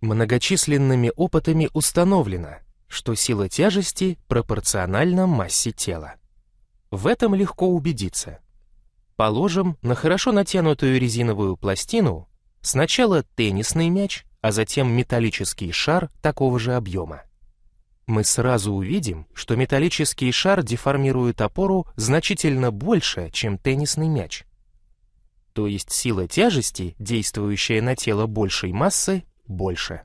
Многочисленными опытами установлено, что сила тяжести пропорциональна массе тела. В этом легко убедиться. Положим на хорошо натянутую резиновую пластину сначала теннисный мяч, а затем металлический шар такого же объема. Мы сразу увидим, что металлический шар деформирует опору значительно больше, чем теннисный мяч. То есть сила тяжести, действующая на тело большей массы, больше.